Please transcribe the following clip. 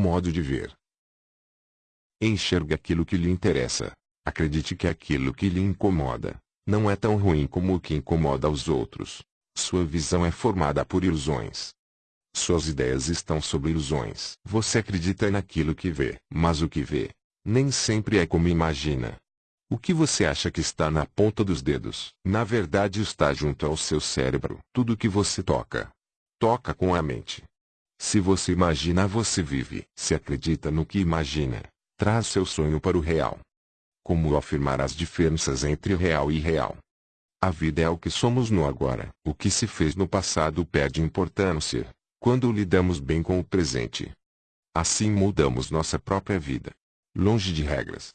Modo de ver. Enxergue aquilo que lhe interessa. Acredite que aquilo que lhe incomoda não é tão ruim como o que incomoda aos outros. Sua visão é formada por ilusões. Suas ideias estão sobre ilusões. Você acredita naquilo que vê, mas o que vê nem sempre é como imagina. O que você acha que está na ponta dos dedos, na verdade está junto ao seu cérebro. Tudo que você toca, toca com a mente. Se você imagina, você vive. Se acredita no que imagina, traz seu sonho para o real. Como afirmar as diferenças entre real e real? A vida é o que somos no agora. O que se fez no passado perde importância quando lidamos bem com o presente. Assim mudamos nossa própria vida. Longe de regras,